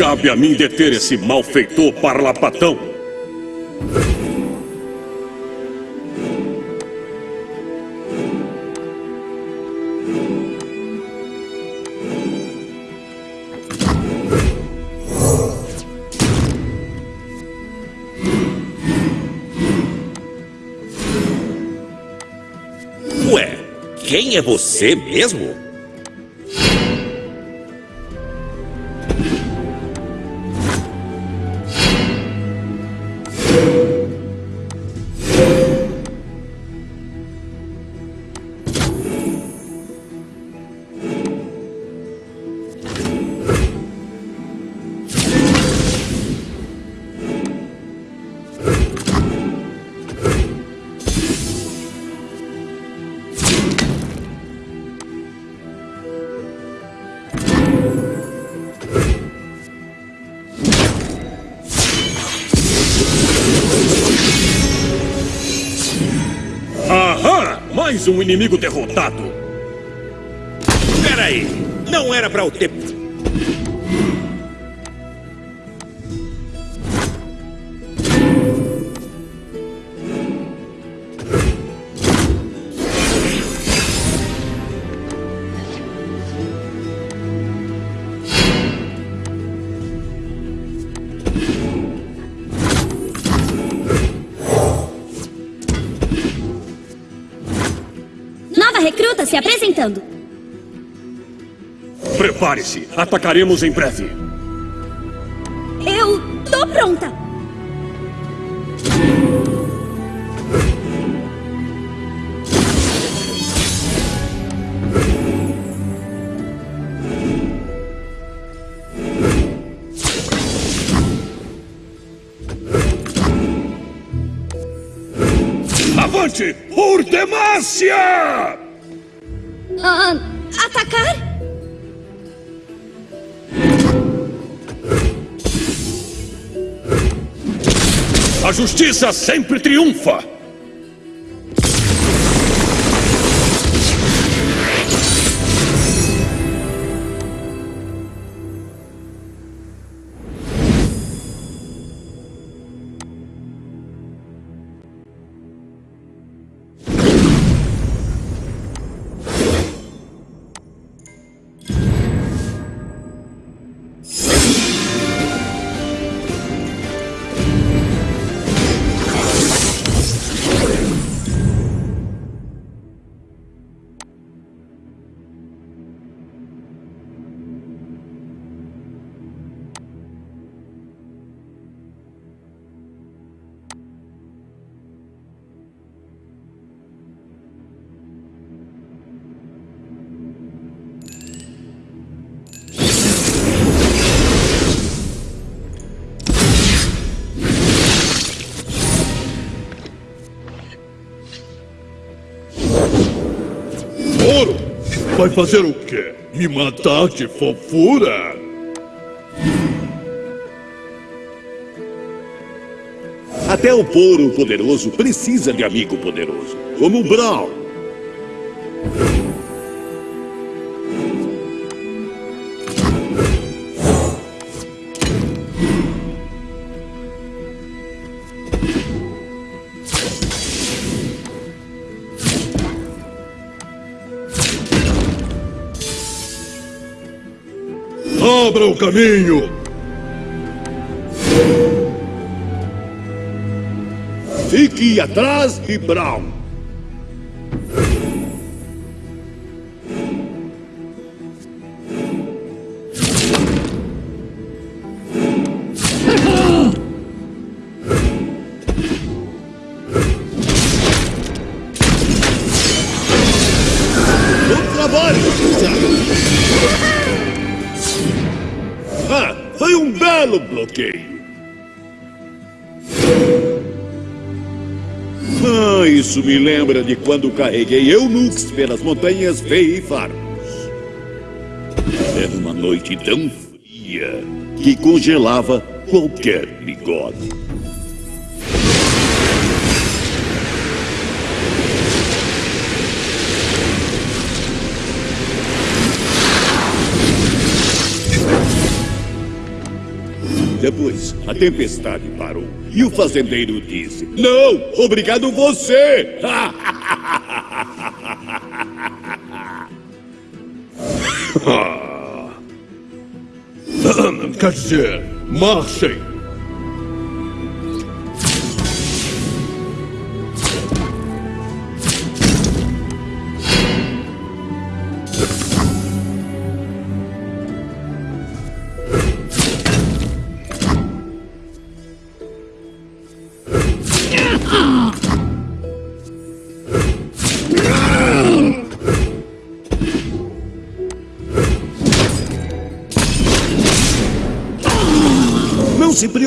Cabe a mim deter esse malfeitor parlapatão. Ué, quem é você mesmo? Um inimigo derrotado. Peraí, não era pra eu ter... se apresentando. Prepare-se. Atacaremos em breve. Justiça sempre triunfa! Vai fazer o quê? Me matar de fofura? Até o Poro Poderoso precisa de amigo poderoso, como o Brown. Abra o caminho! Fique atrás de Brown. Isso me lembra de quando carreguei eunucos pelas montanhas Feifarmos. Era uma noite tão fria que congelava qualquer bigode. Depois, a tempestade parou e o fazendeiro disse: Não, obrigado você! Quer dizer, marchem!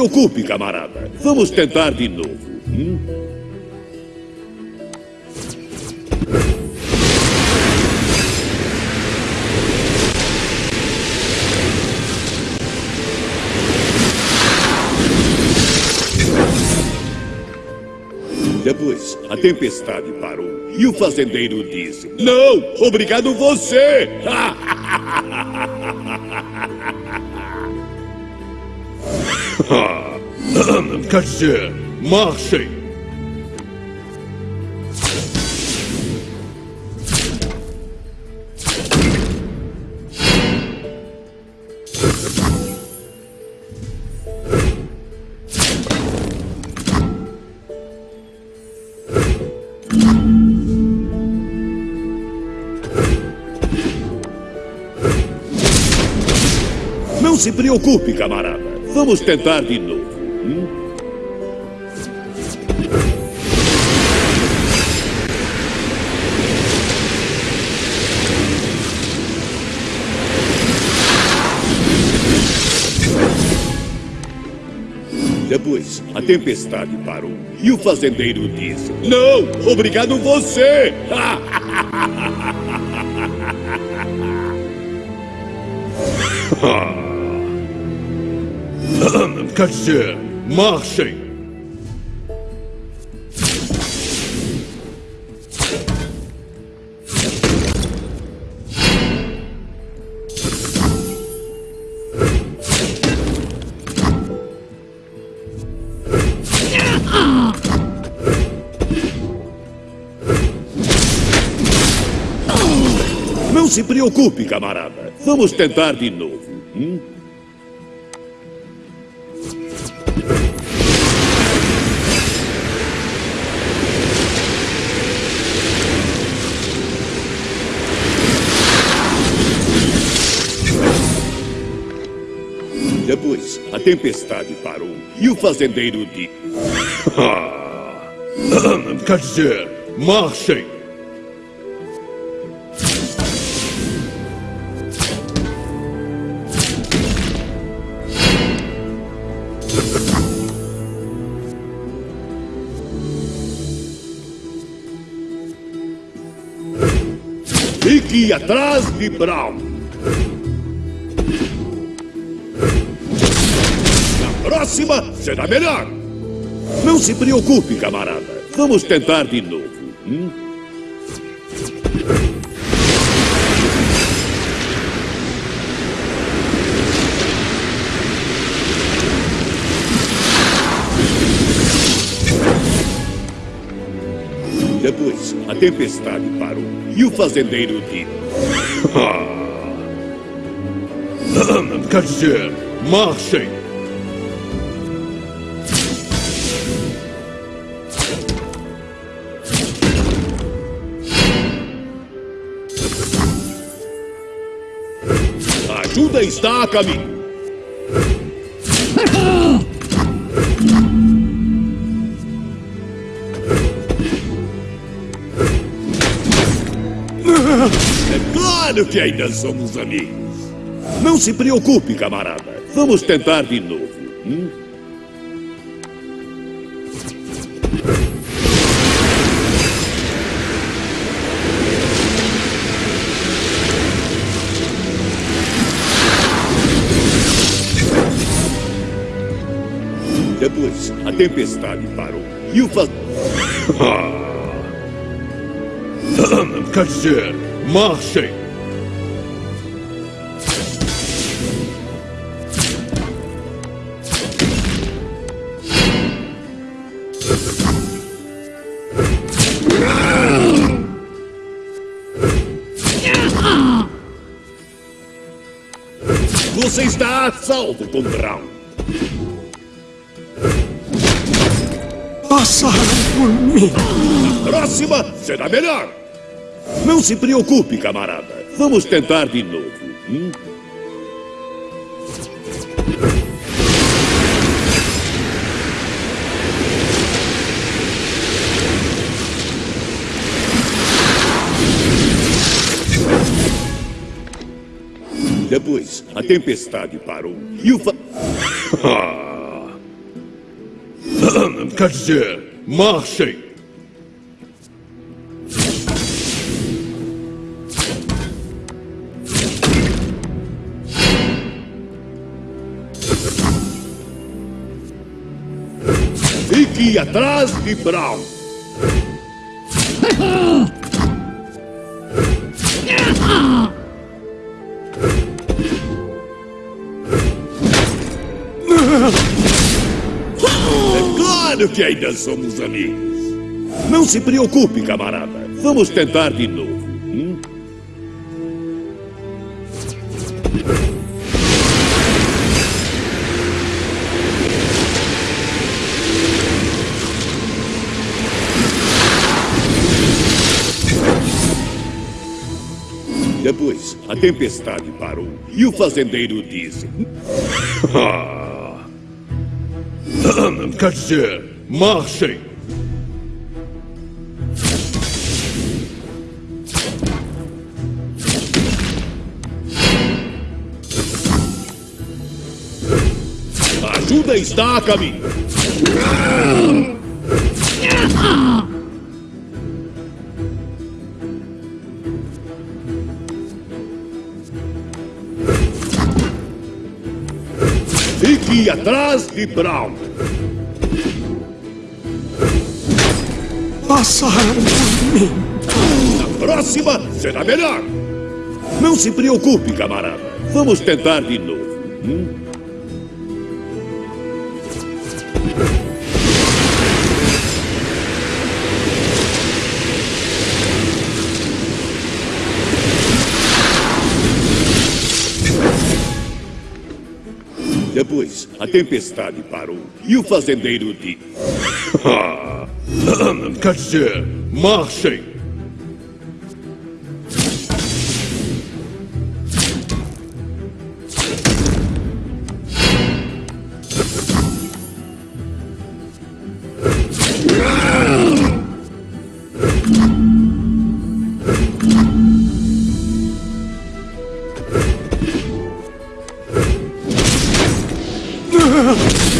Preocupe, camarada. Vamos tentar de novo. hum? Depois, a tempestade parou e o fazendeiro disse: Não, obrigado você! Quer dizer, marchem! Não se preocupe, camarada. Vamos tentar de novo. tempestade parou e o fazendeiro disse: Não, obrigado você! Ah. Quer dizer, marchem! Preocupe, camarada. Vamos tentar de novo. Hum? Depois, a tempestade parou e o fazendeiro disse: Quer dizer, marchem! Atrás de Brown. Na próxima será melhor. Não se preocupe, camarada. Vamos tentar de novo. hum? Depois, a tempestade parou e o fazendeiro disse: Quer dizer, marchem! Ajuda está a caminho. É claro que ainda somos amigos. Não se preocupe, camarada. Vamos tentar de novo. hum? Depois, a tempestade parou e o fa... Quer dizer, marchem! Salvo Brown. Passaram por mim. Próxima será melhor. Não se preocupe, camarada. Vamos tentar de novo. hum? A tempestade parou e o fa... Quer dizer, marchem! Fique atrás de Brown. Que ainda somos amigos. Não se preocupe, camarada. Vamos tentar de novo. hum? Depois, a tempestade parou e o fazendeiro disse: Quer dizer, marchem! Ajuda está a caminho. Fique atrás de Brown. Passaram por mim. Na próxima será melhor. Não se preocupe, camarada. Vamos tentar de novo. Hum? Depois, a tempestade parou e o fazendeiro disse: Quer dizer, marchem!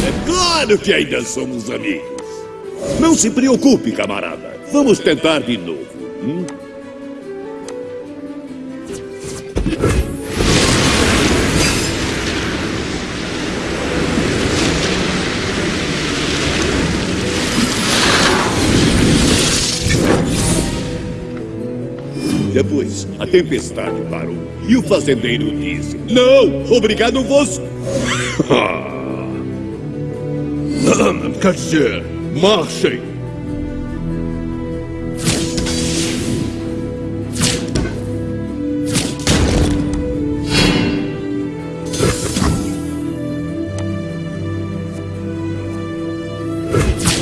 É claro que ainda somos amigos. Não se preocupe, camarada. Vamos tentar de novo. hum? Depois, a tempestade parou e o fazendeiro disse: Não, obrigado você. Quer dizer, marchem!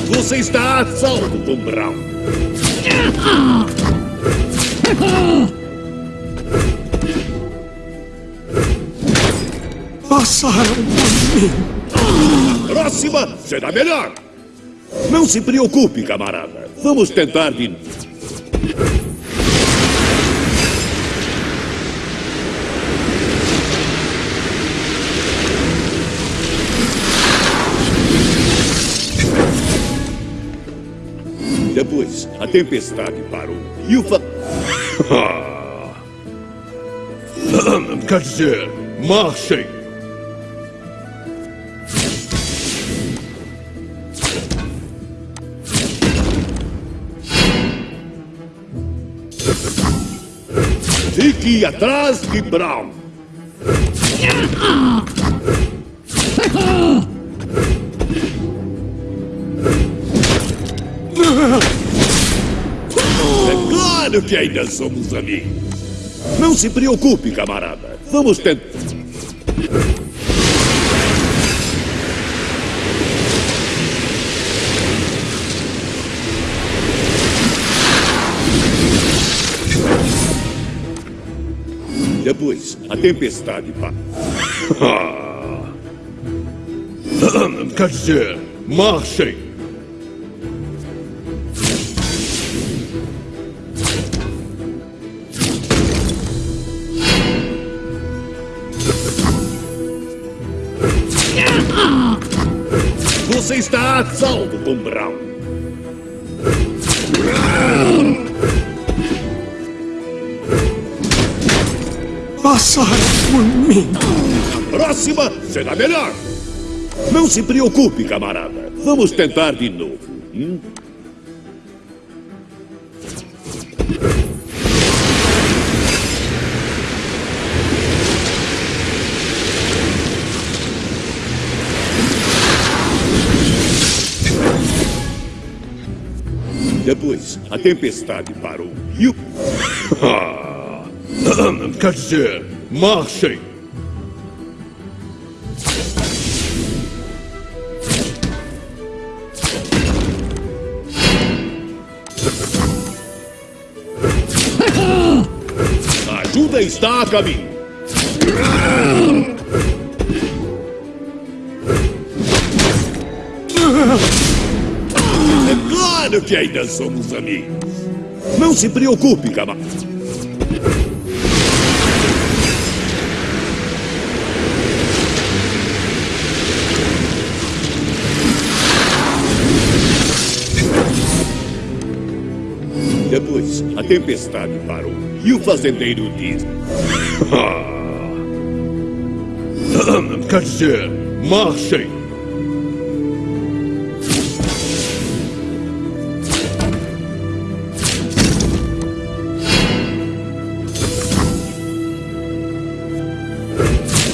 Você está a salvo, Brown. Passaram por mim. Próxima será melhor. Não se preocupe, camarada. Vamos tentar de. Depois, a tempestade parou e o fa... Quer dizer, marchem! Atrás de Brown. É claro que ainda somos amigos. Não se preocupe, camarada. Vamos tentar. Depois, a tempestade parou. Quer dizer, marchem! Você está a salvo, Tom Brown. Passaram por mim. Próxima será melhor. Não se preocupe, camarada. Vamos tentar de novo. hum? Depois, a tempestade parou e o... Quer dizer, marchem! Ajuda está a caminho. É claro que ainda somos amigos. Não se preocupe, camarada. Depois, a tempestade parou e o fazendeiro disse: Quer dizer, Marchem!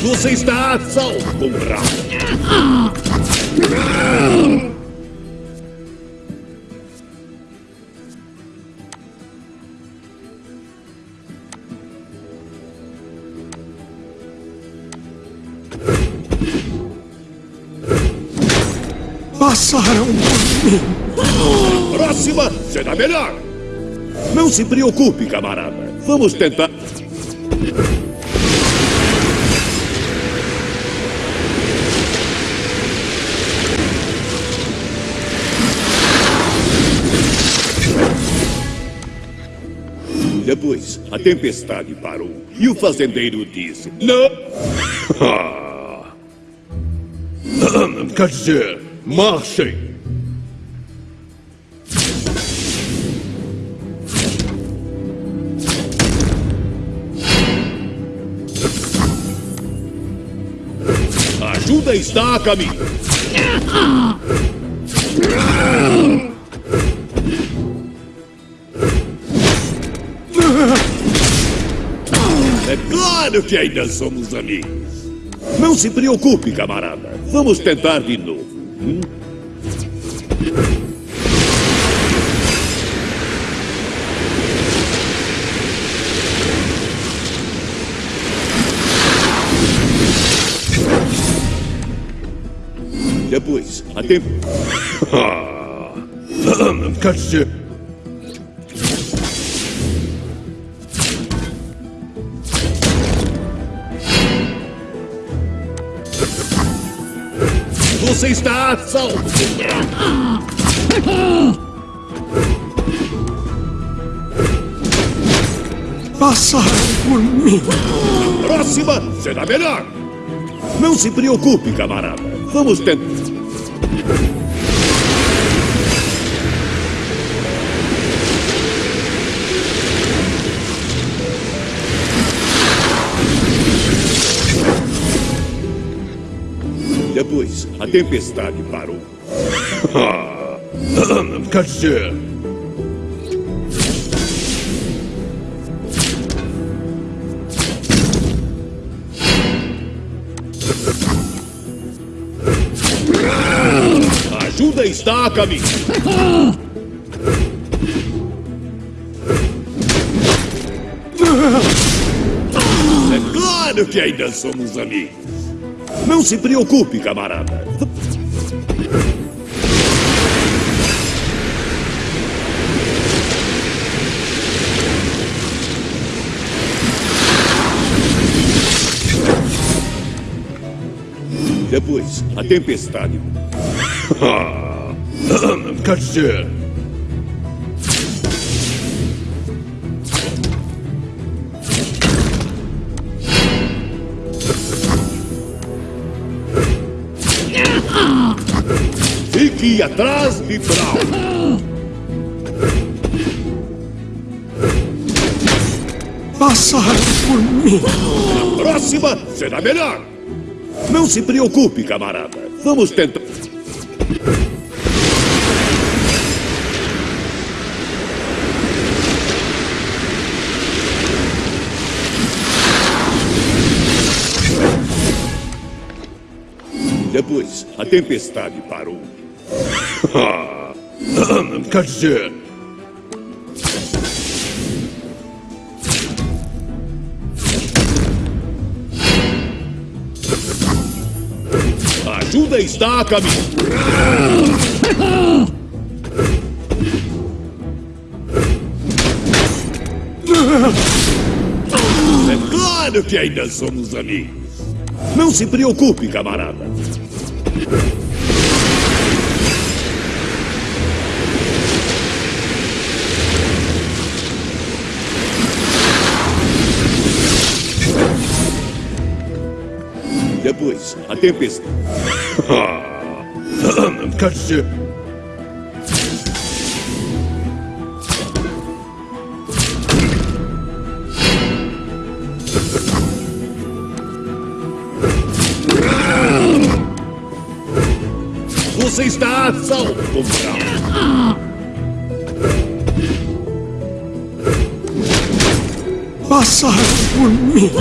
Você está a salvo, comrade. Próxima será melhor. Não se preocupe, camarada. Vamos tentar. Depois, a tempestade parou e o fazendeiro disse: Não! Ah. Quer dizer, marchem! A ajuda está a caminho. É claro que ainda somos amigos. Não se preocupe, camarada. Vamos tentar de novo. hum? Depois, a tempo. Quer dizer, Você está a salvo. Passaram por mim. Próxima será melhor. Não se preocupe, camarada. Vamos tentar. Depois, a tempestade parou. Quer dizer, ajuda está a caminho. É claro que ainda somos amigos. Não se preocupe, camarada. Depois, a tempestade. Quer dizer, Fique atrás de Brown. Passaram por mim. Próxima será melhor. Não se preocupe, camarada. Vamos tentar. Depois, a tempestade parou. Quer dizer, ajuda está a caminho. É claro que ainda somos amigos. Não se preocupe, camarada. Depois, a tempestade. Quer dizer, salvo. Passaram por mim.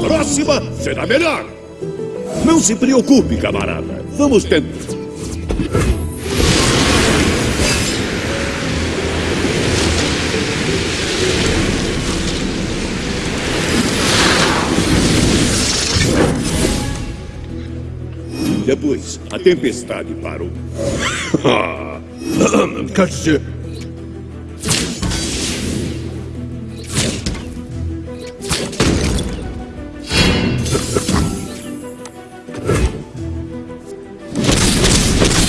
Na próxima será melhor. Não se preocupe, camarada. Vamos tentar. Depois, a tempestade parou. Quer dizer,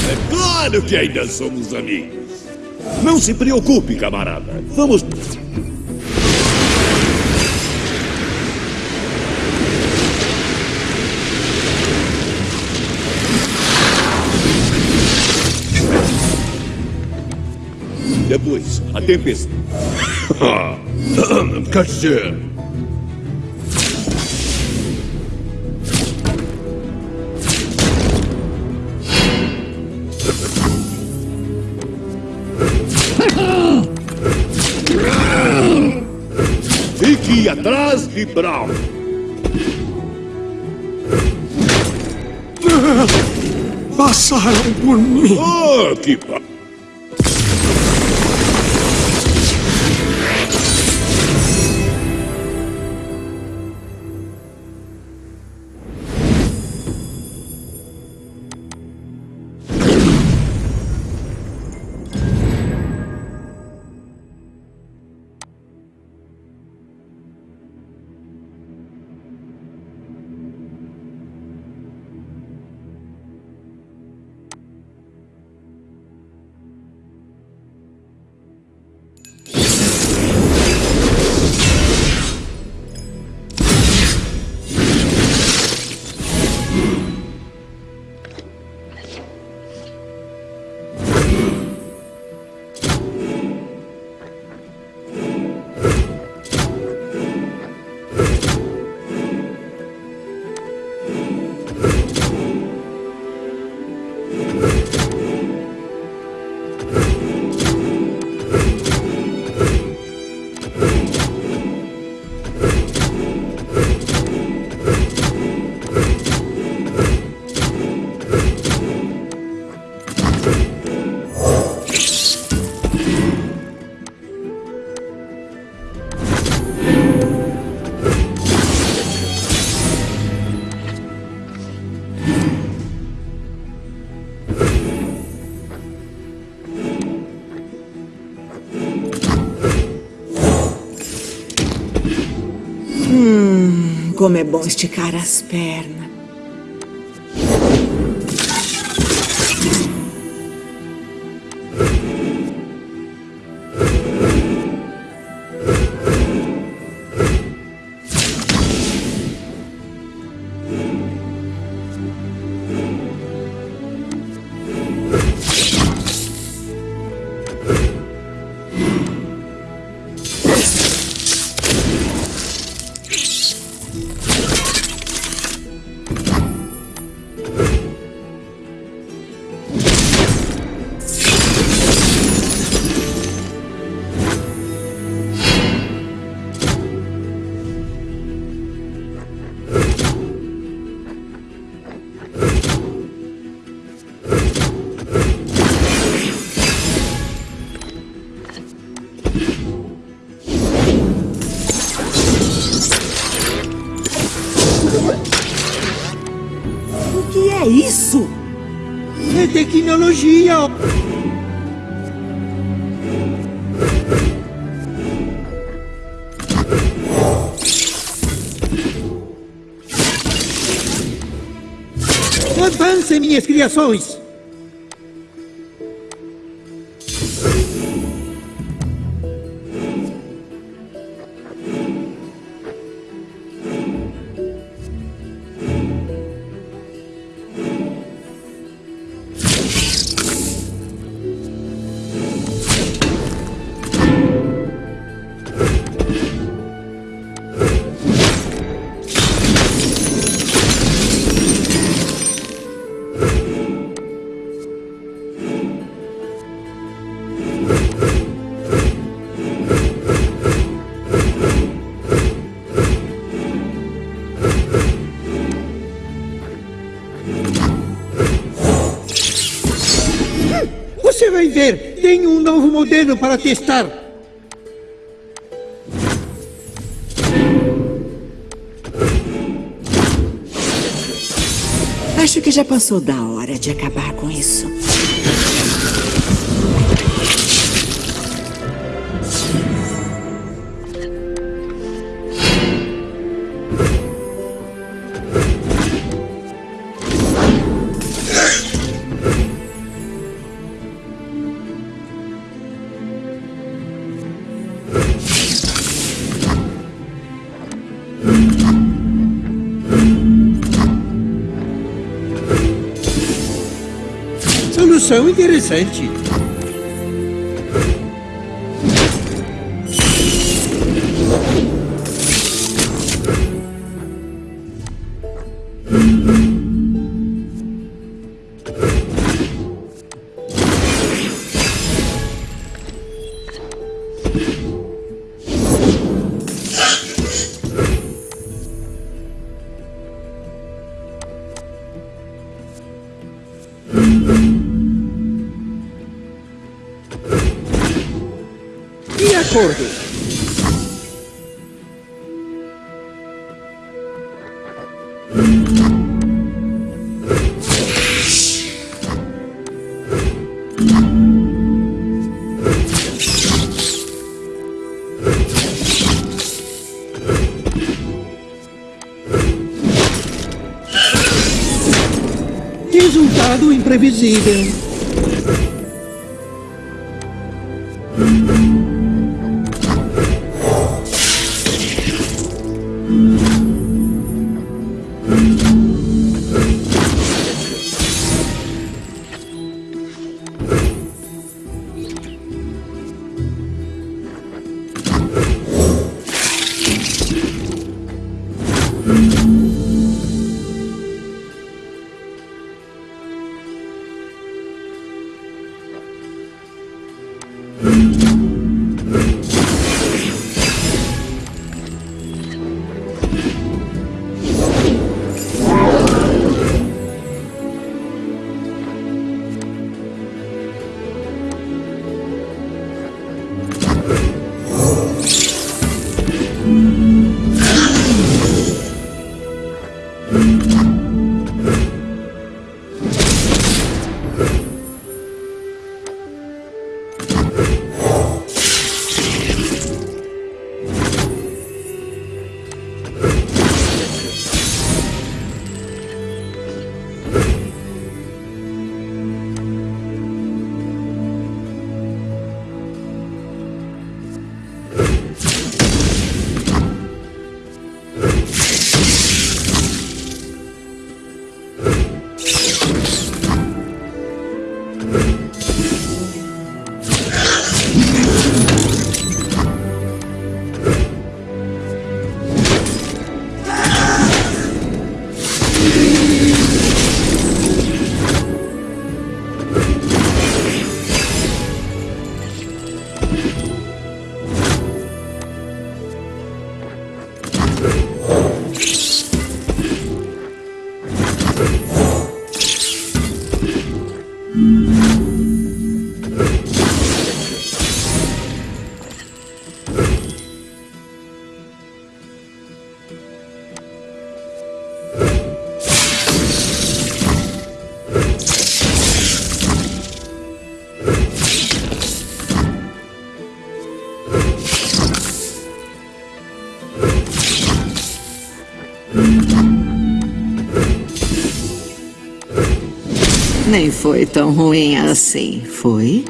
É claro que ainda somos amigos. Não se preocupe, camarada. Vamos. A tempestade. quer dizer, Fique atrás de Brown. Passaram por mim. Oh, que. Como é bom esticar as pernas. y escriba sois. Ver. Tenho um novo modelo para testar. Acho que já passou da hora de acabar com isso. Interessante. Resultado imprevisível. Nem foi tão ruim assim, foi?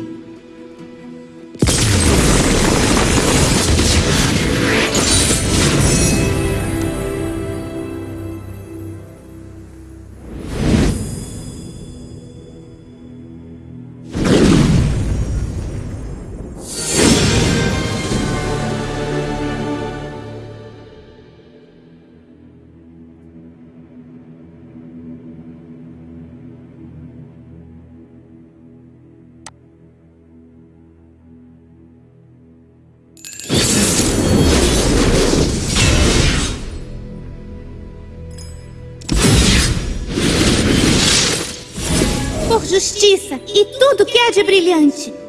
Justiça e tudo que há de brilhante.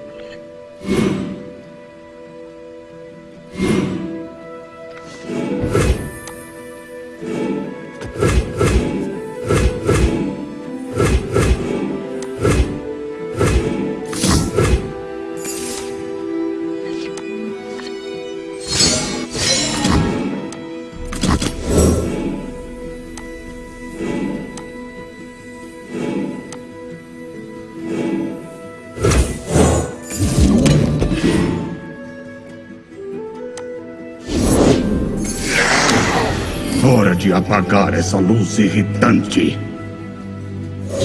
Hora de apagar essa luz irritante.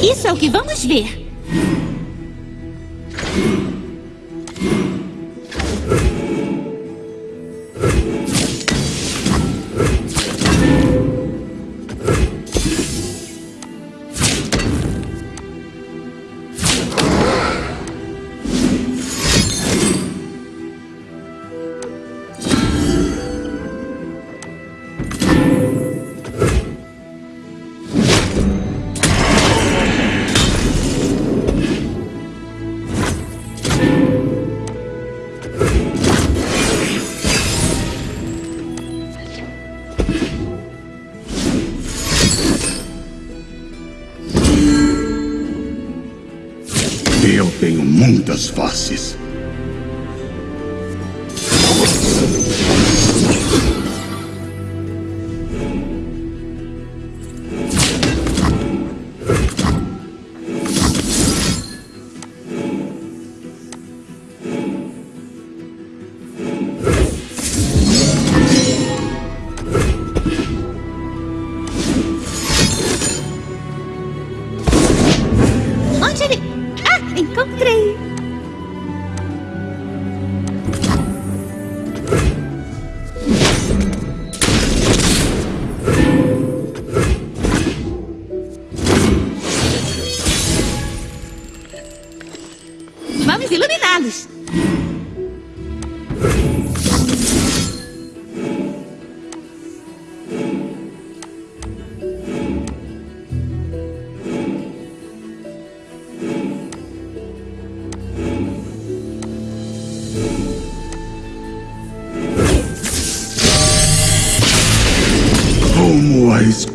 Isso é o que vamos ver. Muitas faces. Como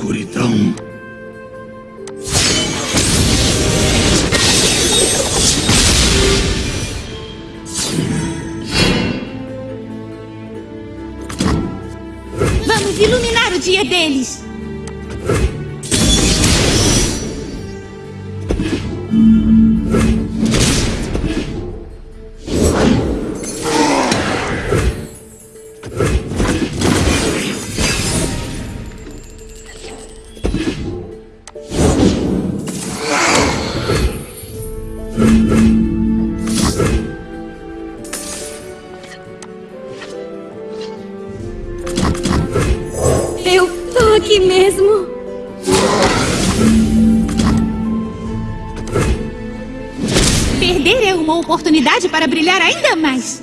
Eu tô aqui mesmo. Perder é uma oportunidade para brilhar ainda mais.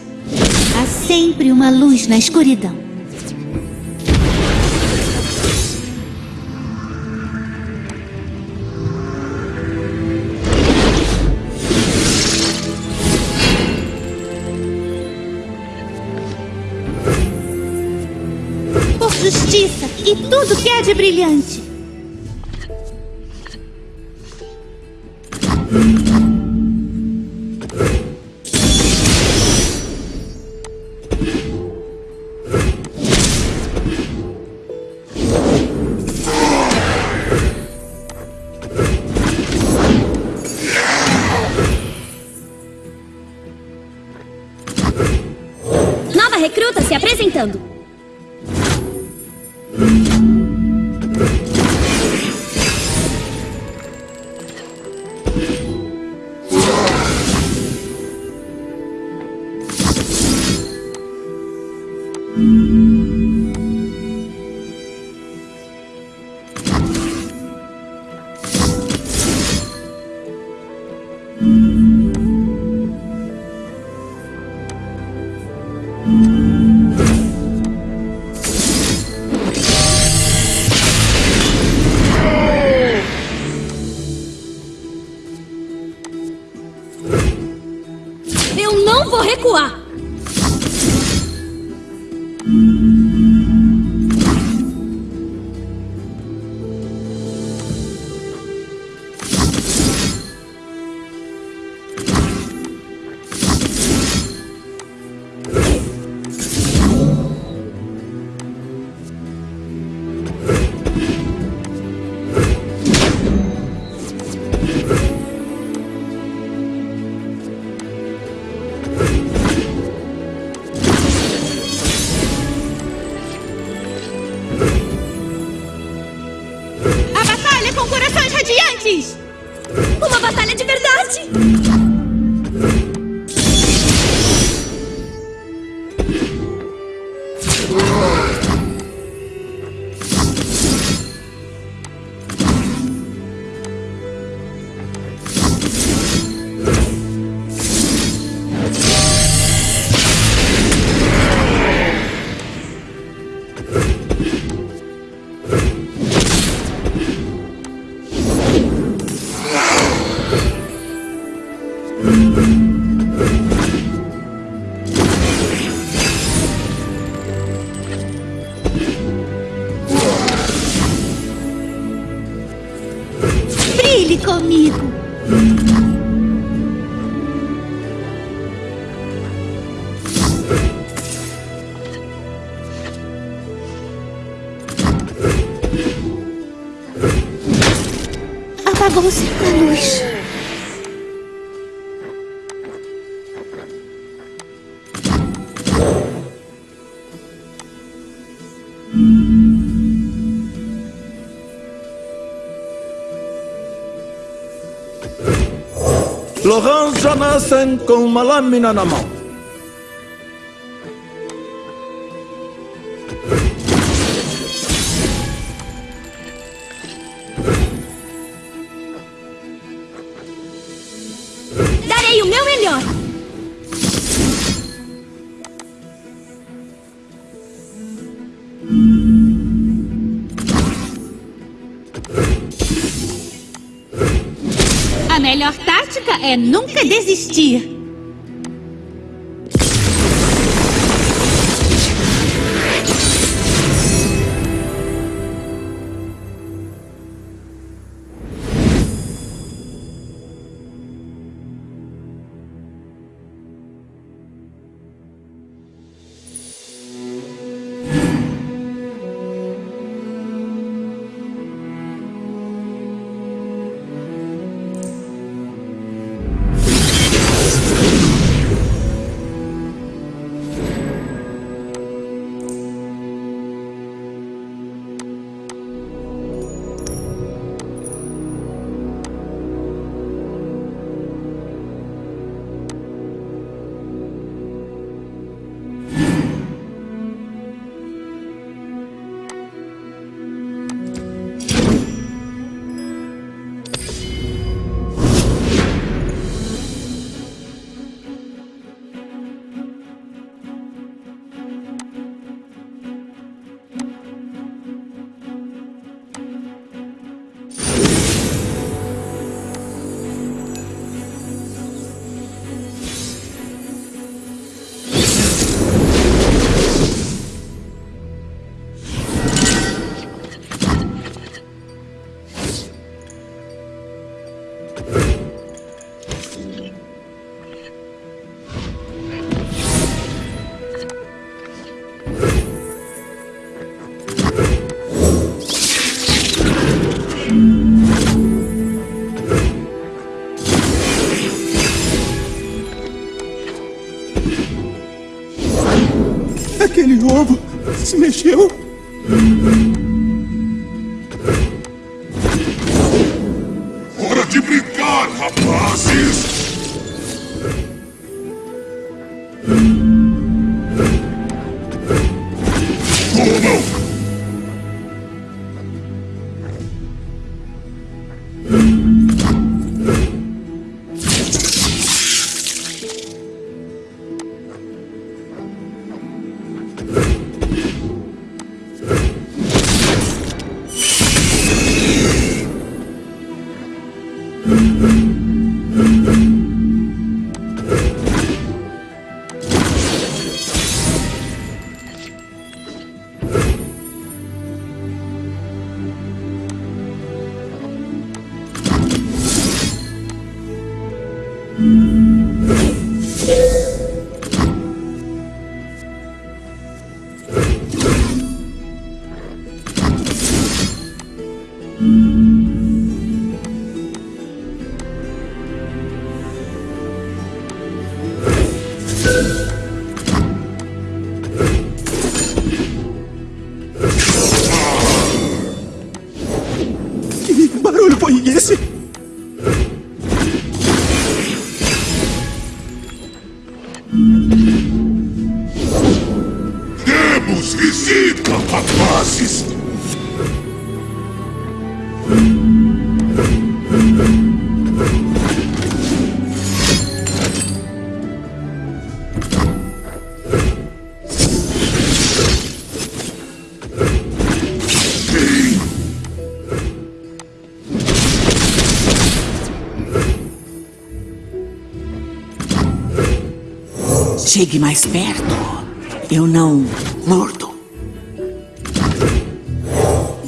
Há sempre uma luz na escuridão. Tudo que há de brilhante. Apagou-se a luz. Laurent Jonathan com uma lâmina na mão. É nunca desistir. Aquele ovo se mexeu. Chegue mais perto. Eu não mordo.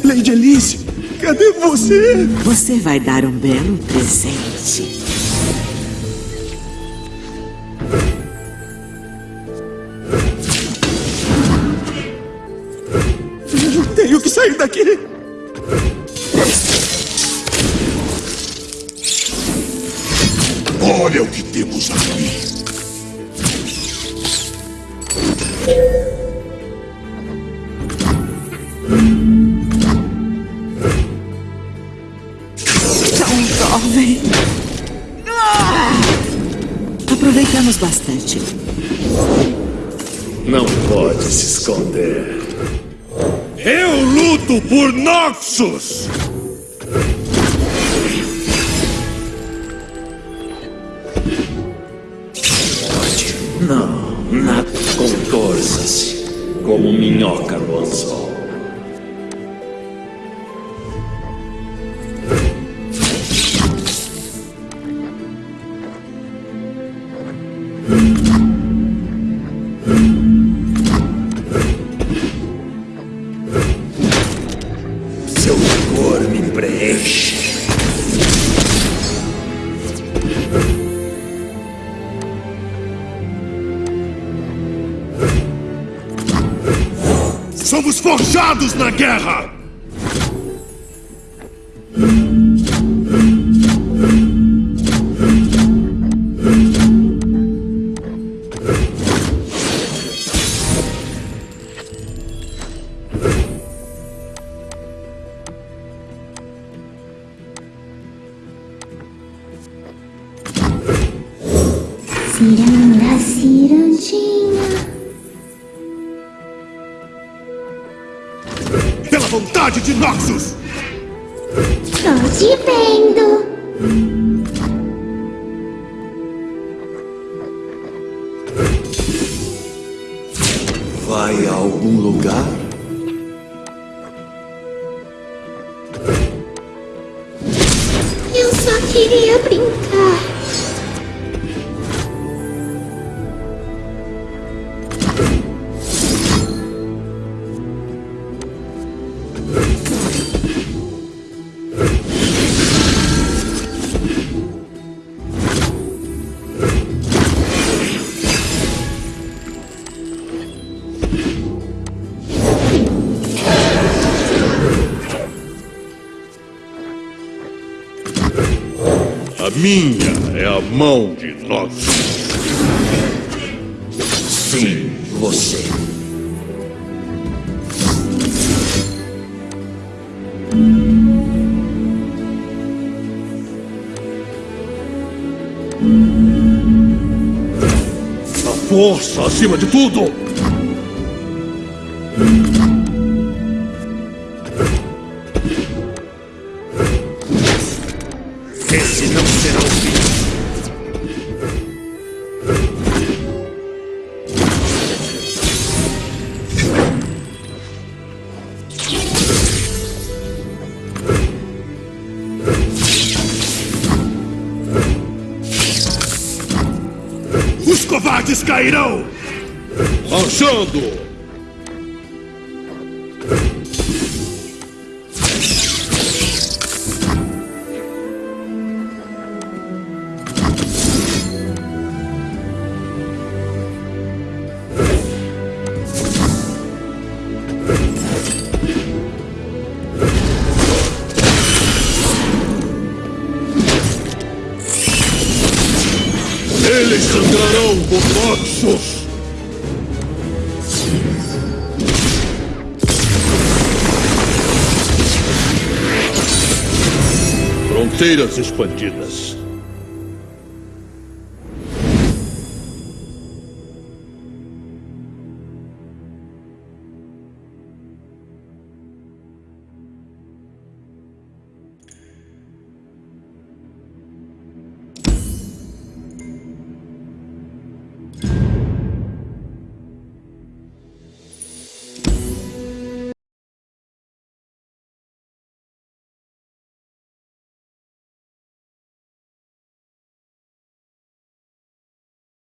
Lady Alice, cadê você? Você vai dar um belo presente. Noxus! Minha é a mão de Noxus. Sim, você. A força acima de tudo! Esse não será o fim. Os covardes cairão! Marchando! Fronteiras expandidas.